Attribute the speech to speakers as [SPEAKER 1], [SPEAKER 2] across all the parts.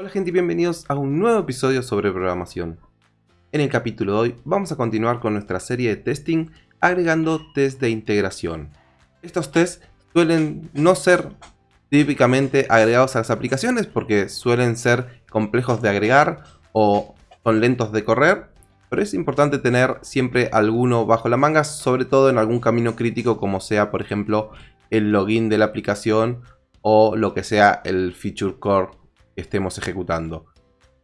[SPEAKER 1] Hola gente y bienvenidos a un nuevo episodio sobre programación. En el capítulo de hoy vamos a continuar con nuestra serie de testing agregando test de integración. Estos tests suelen no ser típicamente agregados a las aplicaciones porque suelen ser complejos de agregar o son lentos de correr, pero es importante tener siempre alguno bajo la manga, sobre todo en algún camino crítico como sea por ejemplo el login de la aplicación o lo que sea el feature core estemos ejecutando.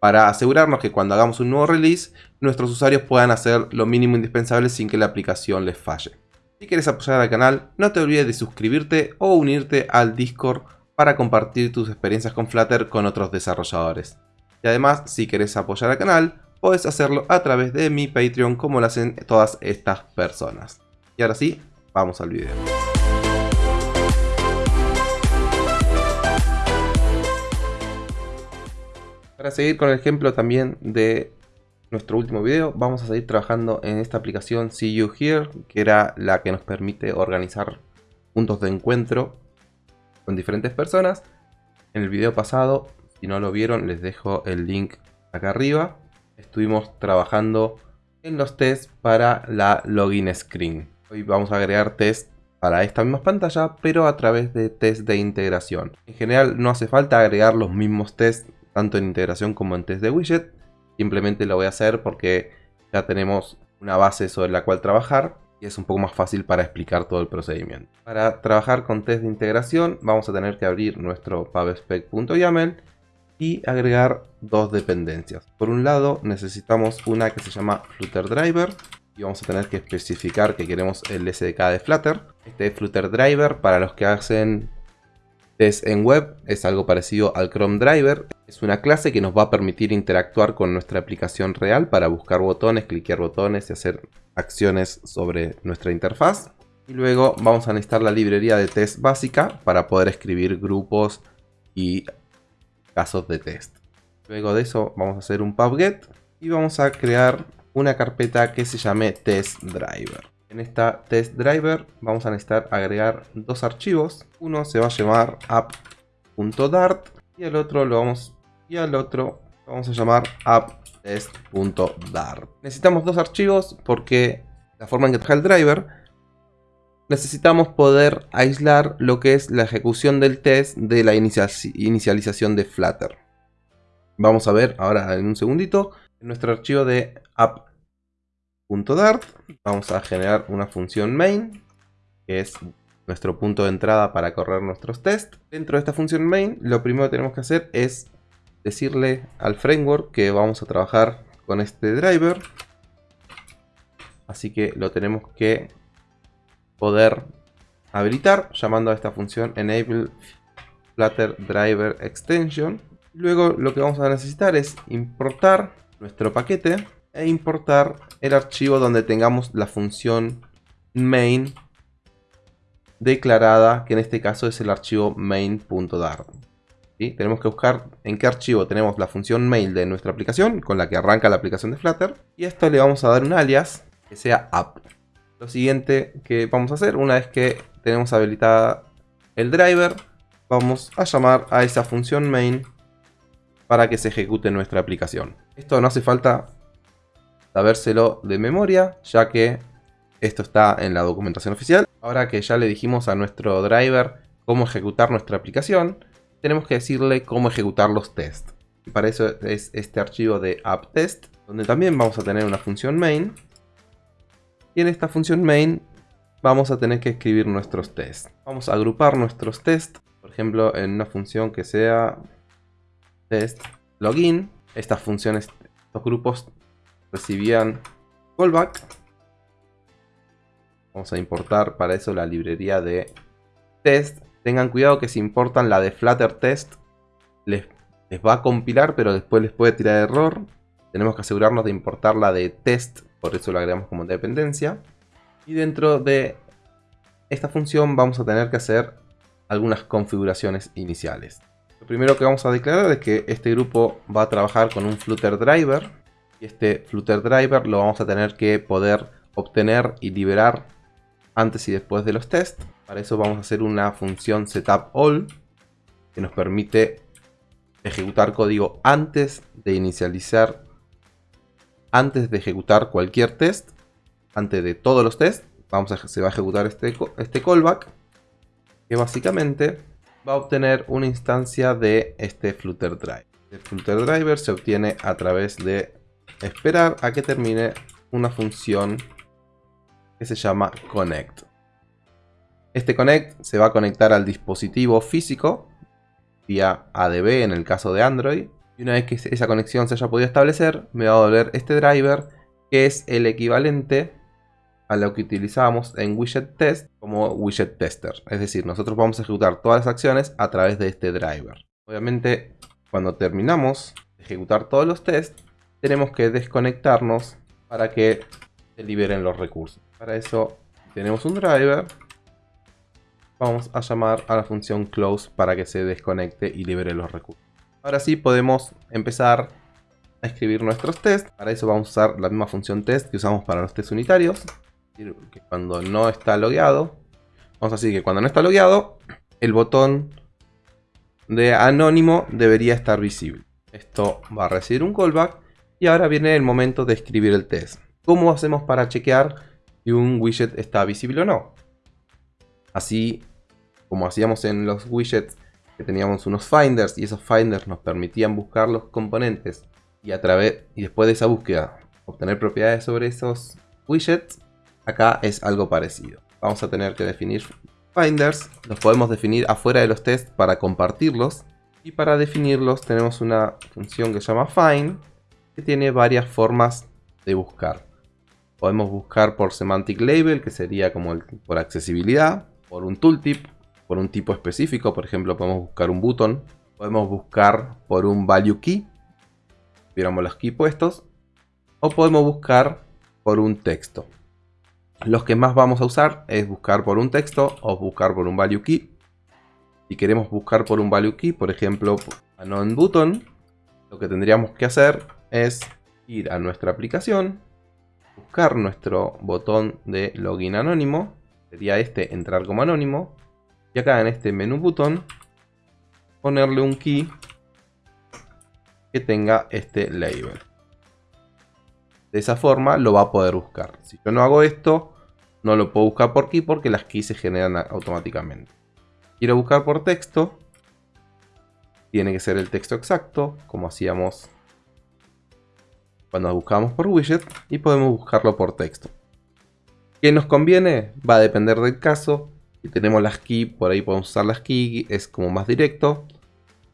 [SPEAKER 1] Para asegurarnos que cuando hagamos un nuevo release, nuestros usuarios puedan hacer lo mínimo indispensable sin que la aplicación les falle. Si quieres apoyar al canal, no te olvides de suscribirte o unirte al Discord para compartir tus experiencias con Flutter con otros desarrolladores. Y además, si quieres apoyar al canal, puedes hacerlo a través de mi Patreon como lo hacen todas estas personas. Y ahora sí, vamos al video. Para seguir con el ejemplo también de nuestro último video, vamos a seguir trabajando en esta aplicación See You Here, que era la que nos permite organizar puntos de encuentro con diferentes personas. En el video pasado, si no lo vieron, les dejo el link acá arriba. Estuvimos trabajando en los tests para la login screen. Hoy vamos a agregar test para esta misma pantalla, pero a través de test de integración. En general no hace falta agregar los mismos tests tanto en integración como en test de widget. Simplemente lo voy a hacer porque ya tenemos una base sobre la cual trabajar y es un poco más fácil para explicar todo el procedimiento. Para trabajar con test de integración vamos a tener que abrir nuestro pubspec.yaml y agregar dos dependencias. Por un lado necesitamos una que se llama Flutter Driver y vamos a tener que especificar que queremos el SDK de Flutter. Este Flutter Driver para los que hacen test en web es algo parecido al Chrome Driver. Es una clase que nos va a permitir interactuar con nuestra aplicación real para buscar botones, cliquear botones y hacer acciones sobre nuestra interfaz. Y luego vamos a necesitar la librería de test básica para poder escribir grupos y casos de test. Luego de eso vamos a hacer un pubget y vamos a crear una carpeta que se llame test driver. En esta test driver vamos a necesitar agregar dos archivos. Uno se va a llamar app.dart y el otro lo vamos y al otro vamos a llamar apptest.dart. Necesitamos dos archivos porque la forma en que trabaja el driver necesitamos poder aislar lo que es la ejecución del test de la inicialización de Flutter. Vamos a ver ahora en un segundito en nuestro archivo de app.dart vamos a generar una función main que es nuestro punto de entrada para correr nuestros tests. Dentro de esta función main lo primero que tenemos que hacer es decirle al framework que vamos a trabajar con este driver. Así que lo tenemos que poder habilitar llamando a esta función enable flutter driver extension. Luego lo que vamos a necesitar es importar nuestro paquete e importar el archivo donde tengamos la función main declarada, que en este caso es el archivo main.dart. Tenemos que buscar en qué archivo tenemos la función mail de nuestra aplicación, con la que arranca la aplicación de Flutter. Y a esto le vamos a dar un alias que sea app. Lo siguiente que vamos a hacer, una vez que tenemos habilitada el driver, vamos a llamar a esa función main para que se ejecute nuestra aplicación. Esto no hace falta sabérselo de memoria, ya que esto está en la documentación oficial. Ahora que ya le dijimos a nuestro driver cómo ejecutar nuestra aplicación, tenemos que decirle cómo ejecutar los tests. Para eso es este archivo de apptest, donde también vamos a tener una función main. Y en esta función main vamos a tener que escribir nuestros tests. Vamos a agrupar nuestros tests, por ejemplo, en una función que sea test login. Estas funciones, estos grupos recibían callback. Vamos a importar para eso la librería de test Tengan cuidado que si importan la de Flutter Test, les, va a compilar, pero después les puede tirar error. Tenemos que asegurarnos de importar la de test, por eso la agregamos como dependencia. Y dentro de esta función vamos a tener que hacer algunas configuraciones iniciales. Lo primero que vamos a declarar es que este grupo va a trabajar con un Flutter Driver. Y este Flutter Driver lo vamos a tener que poder obtener y liberar antes y después de los tests. Para eso vamos a hacer una función setupAll que nos permite ejecutar código antes de inicializar, antes de ejecutar cualquier test, antes de todos los tests, vamos a, se va a ejecutar este, este callback, que básicamente va a obtener una instancia de este Flutter Driver. El Flutter Driver se obtiene a través de esperar a que termine una función que se llama connect. Este connect se va a conectar al dispositivo físico vía ADB en el caso de Android. Y una vez que esa conexión se haya podido establecer, me va a volver este driver que es el equivalente a lo que utilizábamos en widget test como widget tester. Es decir, nosotros vamos a ejecutar todas las acciones a través de este driver. Obviamente, cuando terminamos de ejecutar todos los tests, tenemos que desconectarnos para que se liberen los recursos. Para eso tenemos un driver. Vamos a llamar a la función close para que se desconecte y libere los recursos. Ahora sí podemos empezar a escribir nuestros tests. Para eso vamos a usar la misma función test que usamos para los tests unitarios que cuando no está logueado, vamos a decir que cuando no está logueado, el botón de anónimo debería estar visible. Esto va a recibir un callback y ahora viene el momento de escribir el test. ¿Cómo hacemos para chequear si un widget está visible o no? Así como hacíamos en los widgets que teníamos unos finders y esos finders nos permitían buscar los componentes y a través y después de esa búsqueda obtener propiedades sobre esos widgets Acá es algo parecido. Vamos a tener que definir finders. Los podemos definir afuera de los tests para compartirlos. Y para definirlos tenemos una función que se llama find. Que tiene varias formas de buscar. Podemos buscar por semantic label, que sería como por accesibilidad. Por un tooltip, por un tipo específico. Por ejemplo, podemos buscar un button. Podemos buscar por un value key. Viéramos los key puestos. O podemos buscar por un texto. Los que más vamos a usar es buscar por un texto o buscar por un value key. Si queremos buscar por un value key, por ejemplo, anon button, lo que tendríamos que hacer es ir a nuestra aplicación, buscar nuestro botón de login anónimo, sería este entrar como anónimo, y acá en este menú button ponerle un key que tenga este label. De esa forma lo va a poder buscar. Si yo no hago esto, no lo puedo buscar por key porque las keys se generan automáticamente. Quiero buscar por texto. Tiene que ser el texto exacto, como hacíamos cuando buscamos por widget. Y podemos buscarlo por texto. ¿Qué nos conviene? Va a depender del caso. Si tenemos las keys, por ahí podemos usar las keys, es como más directo.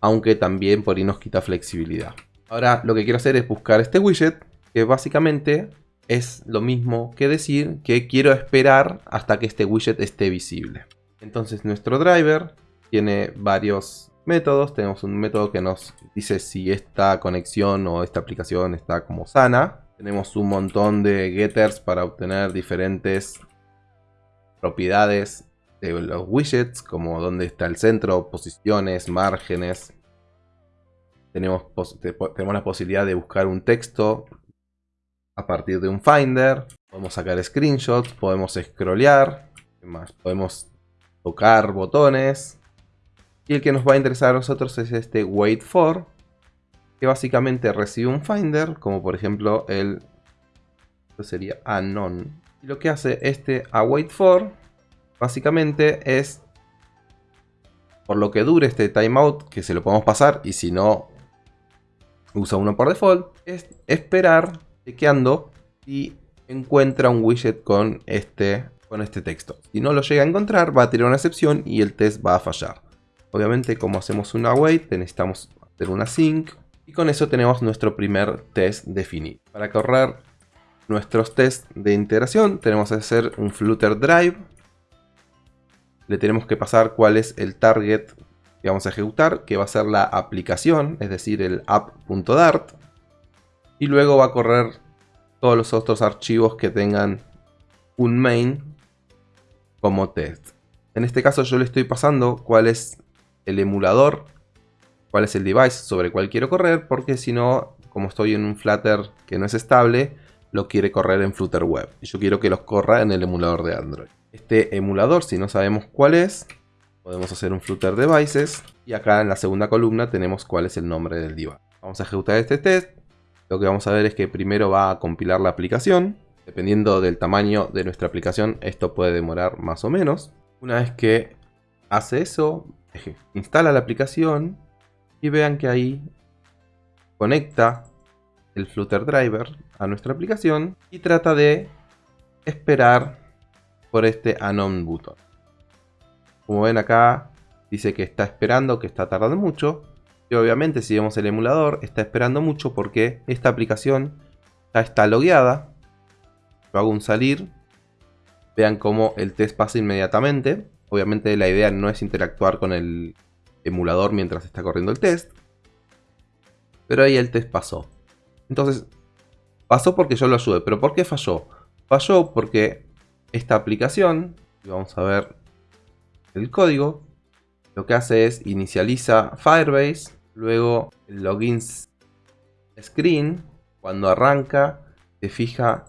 [SPEAKER 1] Aunque también por ahí nos quita flexibilidad. Ahora lo que quiero hacer es buscar este widget que básicamente es lo mismo que decir que quiero esperar hasta que este widget esté visible. Entonces nuestro driver tiene varios métodos. Tenemos un método que nos dice si esta conexión o esta aplicación está como sana. Tenemos un montón de getters para obtener diferentes propiedades de los widgets, como dónde está el centro, posiciones, márgenes. Tenemos, tenemos la posibilidad de buscar un texto a partir de un Finder. Podemos sacar screenshots, podemos scrollear, más? podemos tocar botones. Y el que nos va a interesar a nosotros es este wait for, que básicamente recibe un Finder, como por ejemplo el esto sería anon. Y lo que hace este await for, básicamente es por lo que dure este timeout, que se lo podemos pasar, y si no usa uno por default, es esperar chequeando y encuentra un widget con este, con este texto. Si no lo llega a encontrar, va a tirar una excepción y el test va a fallar. Obviamente, como hacemos una wait, necesitamos hacer una sync. Y con eso tenemos nuestro primer test definido. Para correr nuestros tests de integración, tenemos que hacer un Flutter Drive. Le tenemos que pasar cuál es el target que vamos a ejecutar, que va a ser la aplicación, es decir, el app.dart y luego va a correr todos los otros archivos que tengan un main como test. En este caso yo le estoy pasando cuál es el emulador, cuál es el device sobre el cual quiero correr, porque si no, como estoy en un Flutter que no es estable, lo quiere correr en Flutter Web. Y yo quiero que los corra en el emulador de Android. Este emulador, si no sabemos cuál es, Podemos hacer un Flutter Devices. Y acá en la segunda columna tenemos cuál es el nombre del device. Vamos a ejecutar este test. Lo que vamos a ver es que primero va a compilar la aplicación. Dependiendo del tamaño de nuestra aplicación, esto puede demorar más o menos. Una vez que hace eso, instala la aplicación y vean que ahí conecta el Flutter Driver a nuestra aplicación y trata de esperar por este Anon button. Como ven acá, dice que está esperando, que está tardando mucho. Y obviamente si vemos el emulador, está esperando mucho porque esta aplicación ya está logueada. Yo hago un salir. Vean cómo el test pasa inmediatamente. Obviamente la idea no es interactuar con el emulador mientras está corriendo el test. Pero ahí el test pasó. Entonces, pasó porque yo lo ayudé. ¿Pero por qué falló? Falló porque esta aplicación, y vamos a ver el código, lo que hace es inicializa Firebase, luego el login screen, cuando arranca, se fija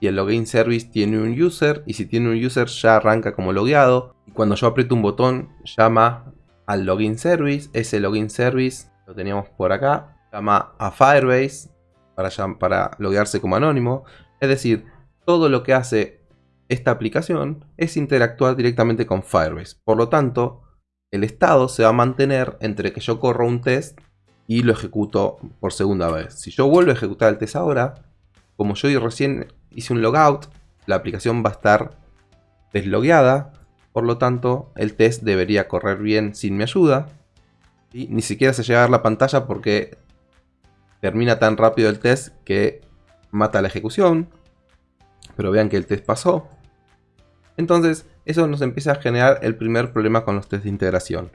[SPEAKER 1] y el login service tiene un user y si tiene un user ya arranca como logueado y cuando yo aprieto un botón llama al login service, ese login service lo teníamos por acá, llama a Firebase para, para loguearse como anónimo, es decir, todo lo que hace esta aplicación es interactuar directamente con Firebase, por lo tanto el estado se va a mantener entre que yo corro un test y lo ejecuto por segunda vez. Si yo vuelvo a ejecutar el test ahora, como yo recién hice un logout, la aplicación va a estar deslogueada, por lo tanto el test debería correr bien sin mi ayuda. Y ni siquiera se llega a ver la pantalla porque termina tan rápido el test que mata la ejecución. Pero vean que el test pasó. Entonces eso nos empieza a generar el primer problema con los test de integración.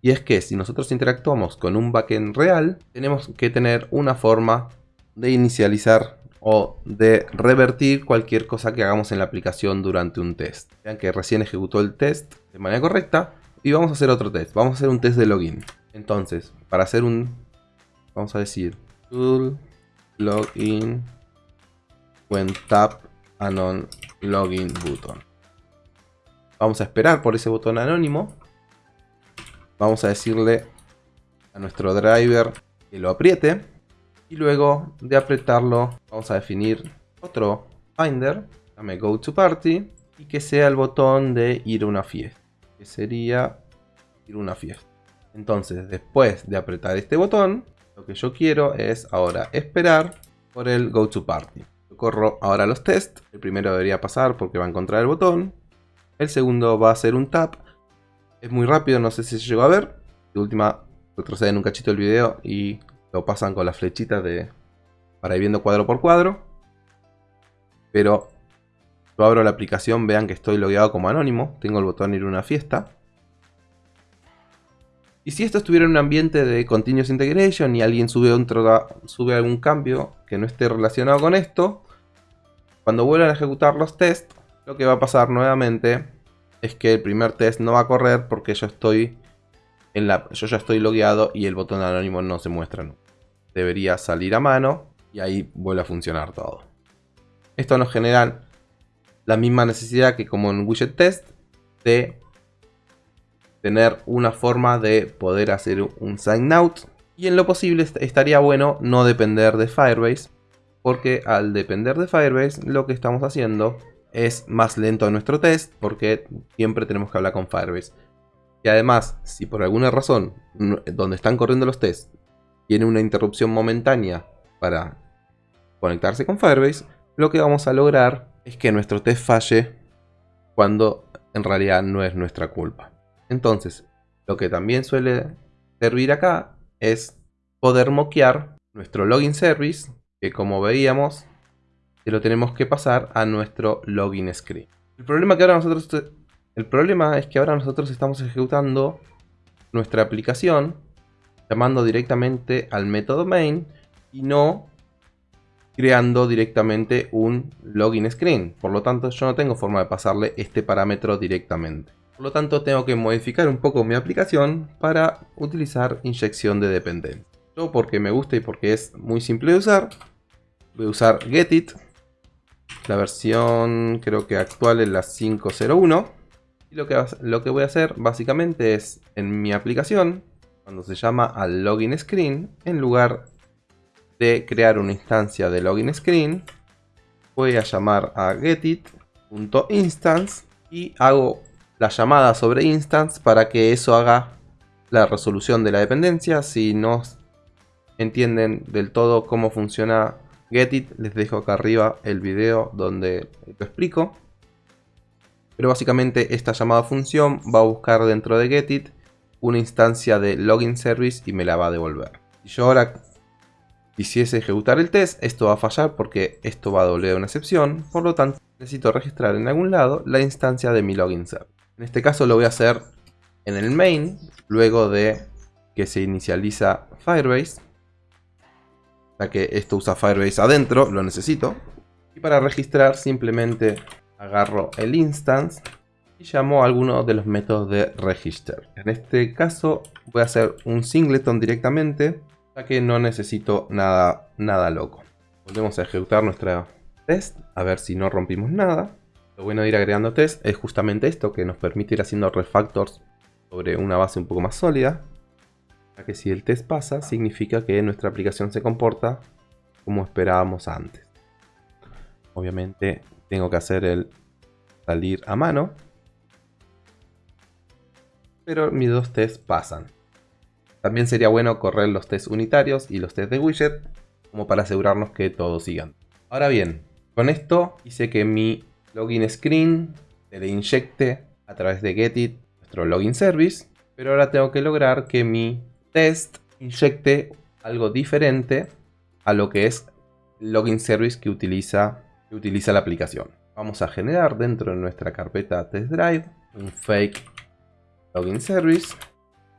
[SPEAKER 1] Y es que si nosotros interactuamos con un backend real, tenemos que tener una forma de inicializar o de revertir cualquier cosa que hagamos en la aplicación durante un test. Vean que recién ejecutó el test de manera correcta y vamos a hacer otro test. Vamos a hacer un test de login. Entonces, para hacer un, vamos a decir, tool login when tap anon login button. Vamos a esperar por ese botón anónimo. Vamos a decirle a nuestro driver que lo apriete. Y luego de apretarlo vamos a definir otro finder, llame go to party, y que sea el botón de ir a una fiesta, que sería ir a una fiesta. Entonces después de apretar este botón, lo que yo quiero es ahora esperar por el go to party. Yo corro ahora los tests, el primero debería pasar porque va a encontrar el botón, el segundo va a ser un tap, es muy rápido, no sé si se llegó a ver, de última retroceden un cachito el video y lo pasan con las flechitas de, para ir viendo cuadro por cuadro. Pero yo abro la aplicación, vean que estoy logueado como anónimo. Tengo el botón ir a una fiesta. Y si esto estuviera en un ambiente de Continuous Integration y alguien sube, sube algún cambio que no esté relacionado con esto, cuando vuelvan a ejecutar los tests, lo que va a pasar nuevamente es que el primer test no va a correr porque yo estoy en la, yo ya estoy logueado y el botón anónimo no se muestra debería salir a mano y ahí vuelve a funcionar todo. Esto nos genera la misma necesidad que como en widget test de tener una forma de poder hacer un sign out y en lo posible estaría bueno no depender de Firebase porque al depender de Firebase lo que estamos haciendo es más lento nuestro test porque siempre tenemos que hablar con Firebase. Y además, si por alguna razón donde están corriendo los tests tiene una interrupción momentánea para conectarse con Firebase, lo que vamos a lograr es que nuestro test falle cuando en realidad no es nuestra culpa. Entonces, lo que también suele servir acá es poder moquear nuestro login service, que como veíamos, se lo tenemos que pasar a nuestro login screen. El problema, que ahora nosotros, el problema es que ahora nosotros estamos ejecutando nuestra aplicación llamando directamente al método main y no creando directamente un login screen. Por lo tanto, yo no tengo forma de pasarle este parámetro directamente. Por lo tanto, tengo que modificar un poco mi aplicación para utilizar inyección de dependencia. Yo, porque me gusta y porque es muy simple de usar, voy a usar getit. La versión creo que actual es la 501. Y lo que, lo que voy a hacer básicamente es en mi aplicación, cuando se llama al login screen, en lugar de crear una instancia de login screen, voy a llamar a getit.instance y hago la llamada sobre instance para que eso haga la resolución de la dependencia. Si no entienden del todo cómo funciona Getit, les dejo acá arriba el video donde lo explico. Pero básicamente esta llamada función va a buscar dentro de Getit una instancia de login service y me la va a devolver. Si yo ahora quisiese ejecutar el test, esto va a fallar porque esto va a doler una excepción. Por lo tanto, necesito registrar en algún lado la instancia de mi login service. En este caso lo voy a hacer en el main, luego de que se inicializa Firebase. Ya que esto usa Firebase adentro, lo necesito. Y para registrar simplemente agarro el instance y llamo a alguno de los métodos de register. En este caso voy a hacer un singleton directamente, ya que no necesito nada, nada loco. Volvemos a ejecutar nuestra test, a ver si no rompimos nada. Lo bueno de ir agregando test es justamente esto, que nos permite ir haciendo refactors sobre una base un poco más sólida. Ya que si el test pasa, significa que nuestra aplicación se comporta como esperábamos antes. Obviamente tengo que hacer el salir a mano. Pero mis dos tests pasan. También sería bueno correr los tests unitarios y los tests de widget como para asegurarnos que todos sigan. Ahora bien, con esto hice que mi login screen se le inyecte a través de Getit nuestro login service. Pero ahora tengo que lograr que mi test inyecte algo diferente a lo que es el login service que utiliza, que utiliza la aplicación vamos a generar dentro de nuestra carpeta test drive un fake login service.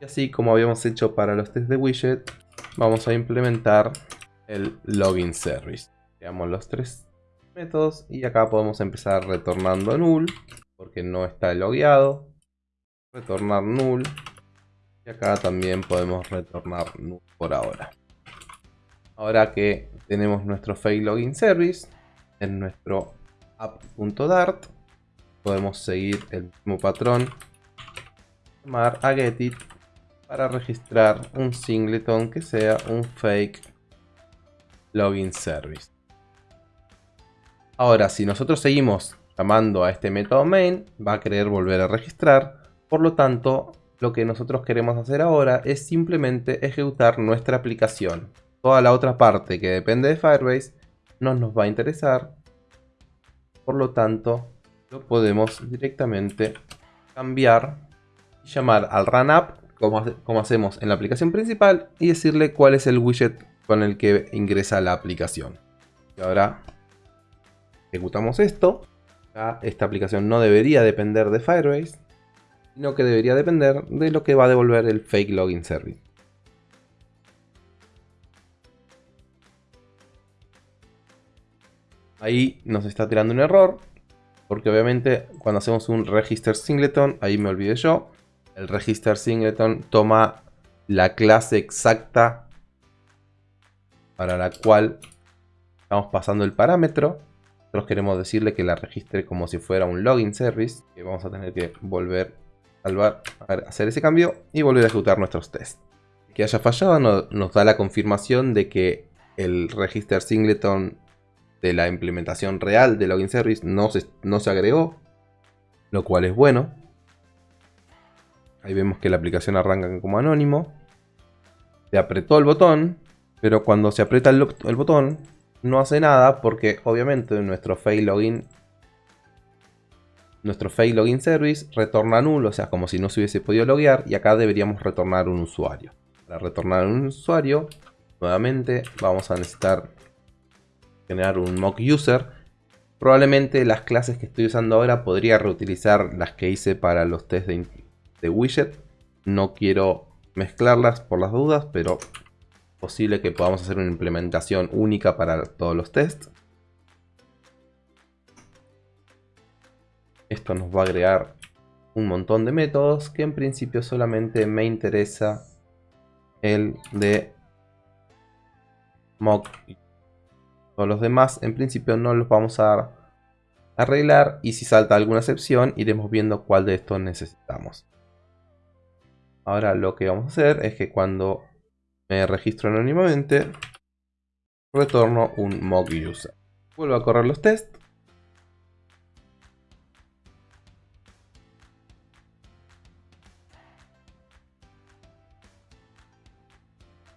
[SPEAKER 1] Y así como habíamos hecho para los test de widget vamos a implementar el login service. Creamos los tres métodos y acá podemos empezar retornando null porque no está logueado. Retornar null. Y acá también podemos retornar null por ahora. Ahora que tenemos nuestro fake login service en nuestro app.dart podemos seguir el mismo patrón llamar a getit para registrar un singleton que sea un fake login service. Ahora si nosotros seguimos llamando a este método main va a querer volver a registrar. Por lo tanto lo que nosotros queremos hacer ahora es simplemente ejecutar nuestra aplicación. Toda la otra parte que depende de Firebase no nos va a interesar. Por lo tanto, lo podemos directamente cambiar llamar al runapp como, como hacemos en la aplicación principal y decirle cuál es el widget con el que ingresa la aplicación. Y ahora ejecutamos esto. esta aplicación no debería depender de Firebase, sino que debería depender de lo que va a devolver el fake login service. Ahí nos está tirando un error. Porque obviamente cuando hacemos un register singleton, ahí me olvidé yo. El register singleton toma la clase exacta para la cual estamos pasando el parámetro. Nosotros queremos decirle que la registre como si fuera un login service. Que vamos a tener que volver a salvar, hacer ese cambio y volver a ejecutar nuestros tests. Que haya fallado nos da la confirmación de que el register singleton de la implementación real de Login Service no se, no se agregó, lo cual es bueno. Ahí vemos que la aplicación arranca como anónimo. Se apretó el botón, pero cuando se aprieta el, botón no hace nada porque obviamente nuestro fail login nuestro fail login service retorna nulo, o sea, como si no se hubiese podido loguear y acá deberíamos retornar un usuario. Para retornar un usuario, nuevamente vamos a necesitar generar un mock user. Probablemente las clases que estoy usando ahora podría reutilizar las que hice para los test de, widget. No quiero mezclarlas por las dudas, pero posible que podamos hacer una implementación única para todos los tests. Esto nos va a agregar un montón de métodos que en principio solamente me interesa el de mock todos los demás en principio no los vamos a arreglar y si salta alguna excepción iremos viendo cuál de estos necesitamos. Ahora lo que vamos a hacer es que cuando me registro anónimamente retorno un mock user. Vuelvo a correr los tests.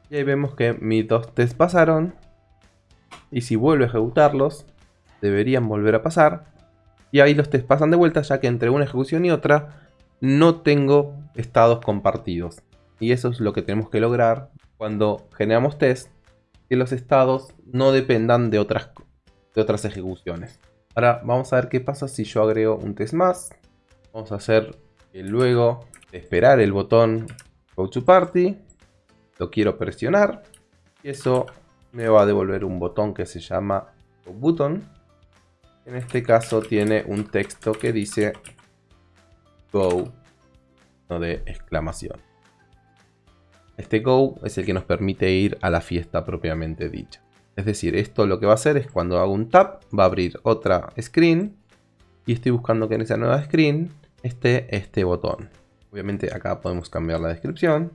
[SPEAKER 1] Y ahí vemos que mis dos tests pasaron. Y si vuelvo a ejecutarlos, deberían volver a pasar. Y ahí los tests pasan de vuelta, ya que entre una ejecución y otra no tengo estados compartidos. Y eso es lo que tenemos que lograr cuando generamos test, que los estados no dependan de otras, de otras ejecuciones. Ahora vamos a ver qué pasa si yo agrego un test más. Vamos a hacer que luego esperar el botón Go to Party, lo quiero presionar y eso me va a devolver un botón que se llama Button en este caso tiene un texto que dice Go, no de exclamación. Este Go es el que nos permite ir a la fiesta propiamente dicha. Es decir, esto lo que va a hacer es cuando hago un tap, va a abrir otra screen. Y estoy buscando que en esa nueva screen esté este botón. Obviamente acá podemos cambiar la descripción.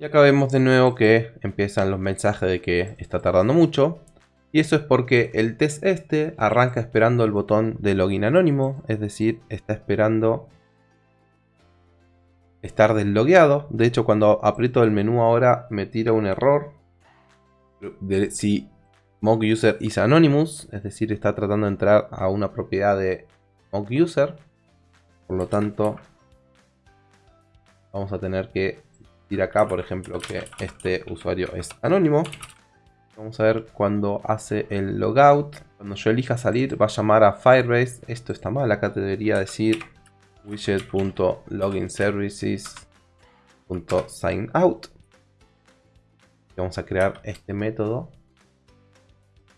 [SPEAKER 1] Y acá vemos de nuevo que empiezan los mensajes de que está tardando mucho. Y eso es porque el test este arranca esperando el botón de login anónimo. Es decir, está esperando estar deslogueado. De hecho, cuando aprieto el menú ahora me tira un error. De si mock user is anonymous. Es decir, está tratando de entrar a una propiedad de mock user. Por lo tanto, vamos a tener que decir acá, por ejemplo, que este usuario es anónimo. Vamos a ver cuando hace el logout. Cuando yo elija salir va a llamar a Firebase. Esto está mal, acá te debería decir widget.loginservices.signout. Vamos a crear este método.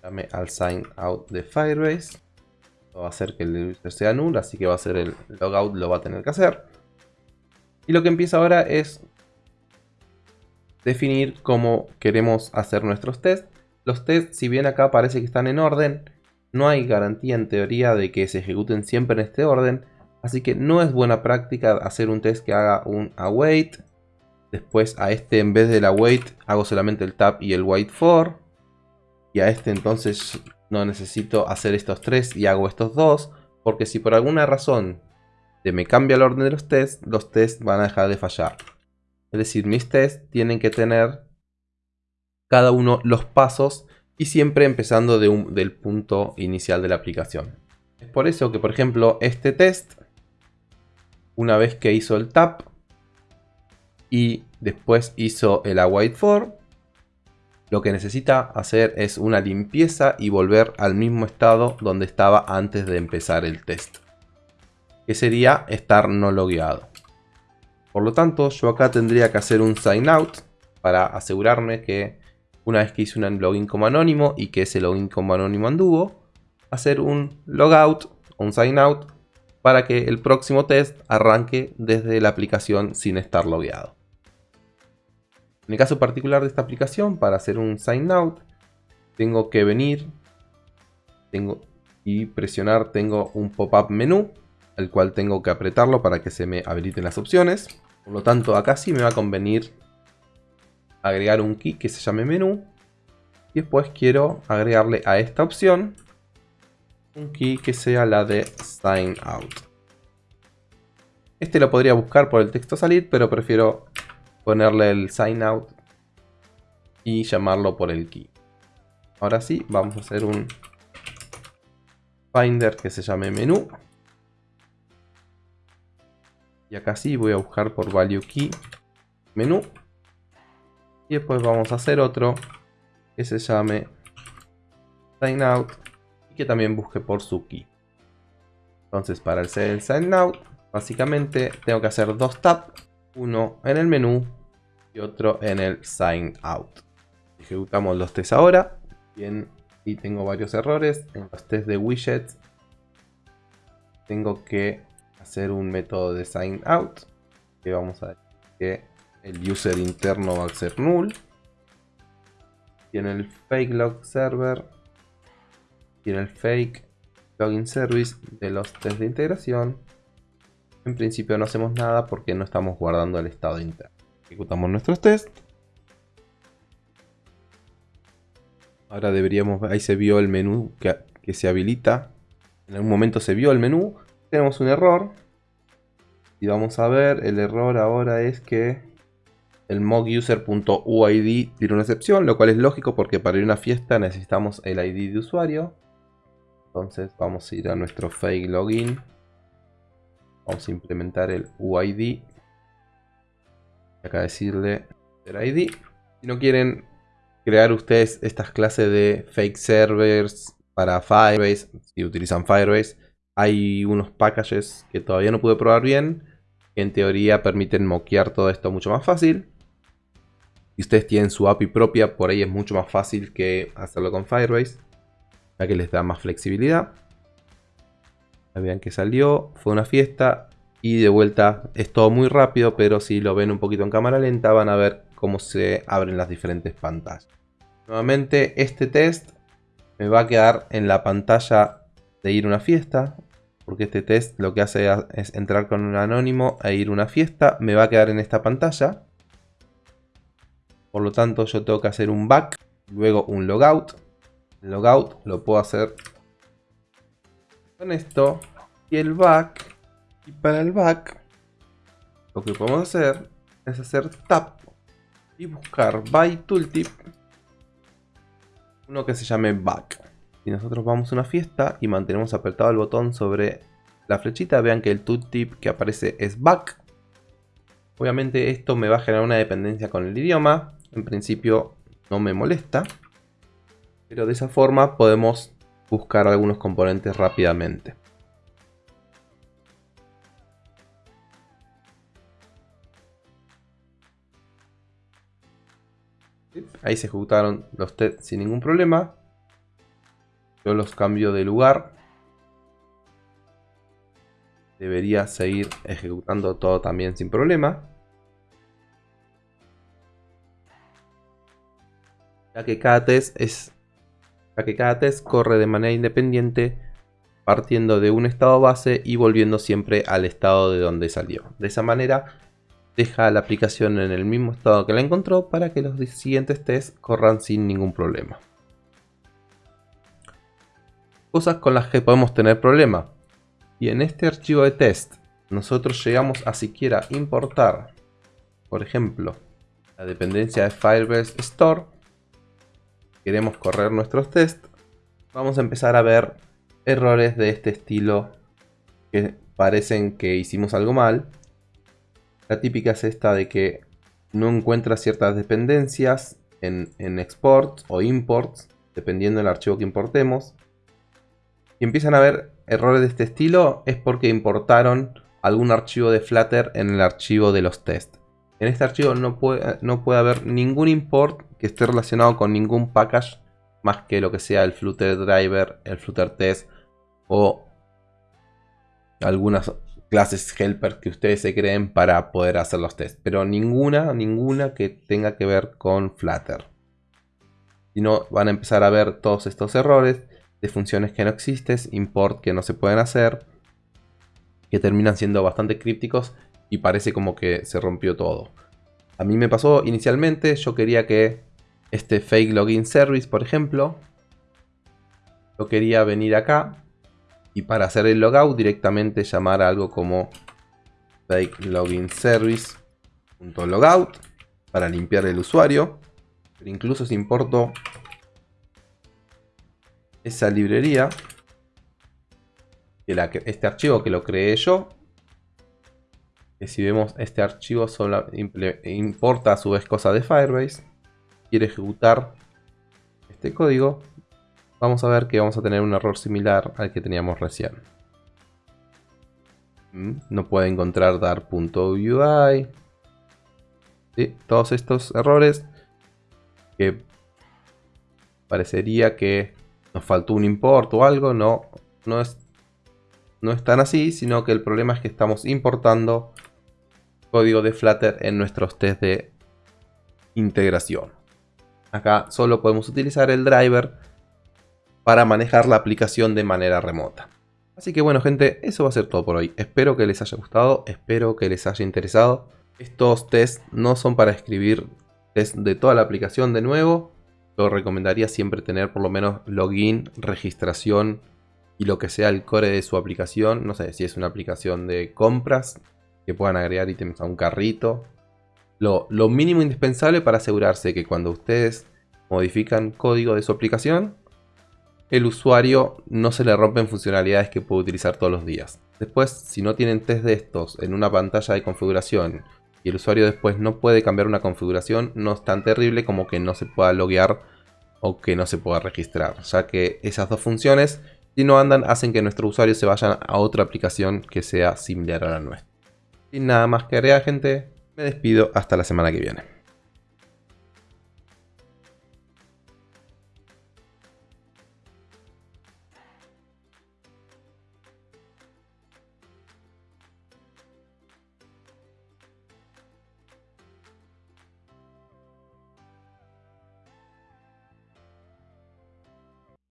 [SPEAKER 1] Llame al sign out de Firebase. va a hacer que el user sea null, así que va a ser el logout, lo va a tener que hacer. Y lo que empieza ahora es definir cómo queremos hacer nuestros tests. Los tests, si bien acá parece que están en orden, no hay garantía en teoría de que se ejecuten siempre en este orden. Así que no es buena práctica hacer un test que haga un await. Después a este en vez del await hago solamente el tab y el wait for. Y a este entonces no necesito hacer estos tres y hago estos dos. Porque si por alguna razón se me cambia el orden de los tests, los tests van a dejar de fallar. Es decir, mis tests tienen que tener cada uno los pasos y siempre empezando del punto inicial de la aplicación. Es por eso que, por ejemplo, este test, una vez que hizo el tap y después hizo el await for, lo que necesita hacer es una limpieza y volver al mismo estado donde estaba antes de empezar el test. Que sería estar no logueado. Por lo tanto, yo acá tendría que hacer un sign out para asegurarme que una vez que hice un login como anónimo y que ese login como anónimo anduvo, hacer un logout o un sign out para que el próximo test arranque desde la aplicación sin estar logueado. En el caso particular de esta aplicación, para hacer un sign out, tengo que venir tengo, y presionar, tengo un pop-up menú el cual tengo que apretarlo para que se me habiliten las opciones. Por lo tanto, acá sí me va a convenir agregar un key que se llame menú. Y después quiero agregarle a esta opción un key que sea la de sign out. Este lo podría buscar por el texto salir, pero prefiero ponerle el sign out y llamarlo por el key. Ahora sí, vamos a hacer un finder que se llame menú. Y acá sí voy a buscar por value key menú. Y después vamos a hacer otro que se llame sign out y que también busque por su key. Entonces para hacer el sign out, básicamente tengo que hacer dos tabs, uno en el menú y otro en el sign out. Ejecutamos los tests ahora. Bien, y tengo varios errores en los test de widgets. Tengo que hacer un método de sign out que vamos a decir que el user interno va a ser null. Y en el fake log server y en el fake login service de los test de integración, en principio no hacemos nada porque no estamos guardando el estado interno. Ejecutamos nuestros tests. Ahora deberíamos, ahí se vio el menú que, que se habilita. En algún momento se vio el menú. Tenemos un error. Y vamos a ver, el error ahora es que el moguser.uid tiene una excepción, lo cual es lógico porque para ir a una fiesta necesitamos el ID de usuario. Entonces vamos a ir a nuestro fake login. Vamos a implementar el UID. Acá decirle el ID. Si no quieren crear ustedes estas clases de fake servers para Firebase, si utilizan Firebase, hay unos packages que todavía no pude probar bien, que en teoría permiten moquear todo esto mucho más fácil. Si ustedes tienen su API propia, por ahí es mucho más fácil que hacerlo con Firebase, ya que les da más flexibilidad. vean que salió, fue una fiesta y de vuelta es todo muy rápido, pero si lo ven un poquito en cámara lenta van a ver cómo se abren las diferentes pantallas. Nuevamente este test me va a quedar en la pantalla de ir a una fiesta, porque este test lo que hace es entrar con un anónimo e ir a una fiesta, me va a quedar en esta pantalla. Por lo tanto yo tengo que hacer un back, luego un logout. El logout lo puedo hacer con esto. Y el back, y para el back, lo que podemos hacer es hacer tap y buscar by tooltip uno que se llame back. Si nosotros vamos a una fiesta y mantenemos apretado el botón sobre la flechita, vean que el tooltip que aparece es back. Obviamente esto me va a generar una dependencia con el idioma. En principio no me molesta. Pero de esa forma podemos buscar algunos componentes rápidamente. Ahí se ejecutaron los tests sin ningún problema. Yo los cambio de lugar. Debería seguir ejecutando todo también sin problema. Ya que cada test es ya que cada test corre de manera independiente partiendo de un estado base y volviendo siempre al estado de donde salió. De esa manera deja la aplicación en el mismo estado que la encontró para que los siguientes tests corran sin ningún problema. Cosas con las que podemos tener problema. Y en este archivo de test nosotros llegamos a siquiera importar, por ejemplo, la dependencia de Firebase Store. Queremos correr nuestros tests. Vamos a empezar a ver errores de este estilo que parecen que hicimos algo mal la típica es esta de que no encuentra ciertas dependencias en, export o imports, dependiendo del archivo que importemos. Y empiezan a haber errores de este estilo, es porque importaron algún archivo de Flutter en el archivo de los tests. En este archivo no puede, no puede haber ningún import que esté relacionado con ningún package más que lo que sea el Flutter Driver, el Flutter Test o algunas clases helper que ustedes se creen para poder hacer los tests. Pero ninguna, ninguna que tenga que ver con Flutter. Si no, van a empezar a ver todos estos errores de funciones que no existen, import que no se pueden hacer, que terminan siendo bastante crípticos y parece como que se rompió todo. A mí me pasó inicialmente, yo quería que este fake login service, por ejemplo, yo quería venir acá y para hacer el logout directamente llamar a algo como fake login service.logout para limpiar el usuario. Pero incluso si importo esa librería, este archivo que lo creé yo, que si vemos este archivo solo importa a su vez cosa de Firebase, quiere ejecutar este código, vamos a ver que vamos a tener un error similar al que teníamos recién. Mm, no puede encontrar dar.ui. Todos estos errores que parecería que nos faltó un import o algo, no, no es, no es tan así, sino que el problema es que estamos importando código de Flutter en nuestros test de integración. Acá solo podemos utilizar el driver para manejar la aplicación de manera remota. Así que bueno gente, eso va a ser todo por hoy. Espero que les haya gustado, espero que les haya interesado. Estos tests no son para escribir test de toda la aplicación de nuevo. Yo recomendaría siempre tener por lo menos login, registración y lo que sea el core de su aplicación. No sé si es una aplicación de compras, que puedan agregar ítems a un carrito. Lo, lo mínimo indispensable para asegurarse que cuando ustedes modifican código de su aplicación, el usuario no se le rompen funcionalidades que puede utilizar todos los días. Después, si no tienen test de estos en una pantalla de configuración y el usuario después no puede cambiar una configuración, no es tan terrible como que no se pueda loguear o que no se pueda registrar, ya que esas dos funciones, si no andan, hacen que nuestros usuarios se vayan a otra aplicación que sea similar a la nuestra. Sin nada más que agregar, gente, me despido hasta la semana que viene.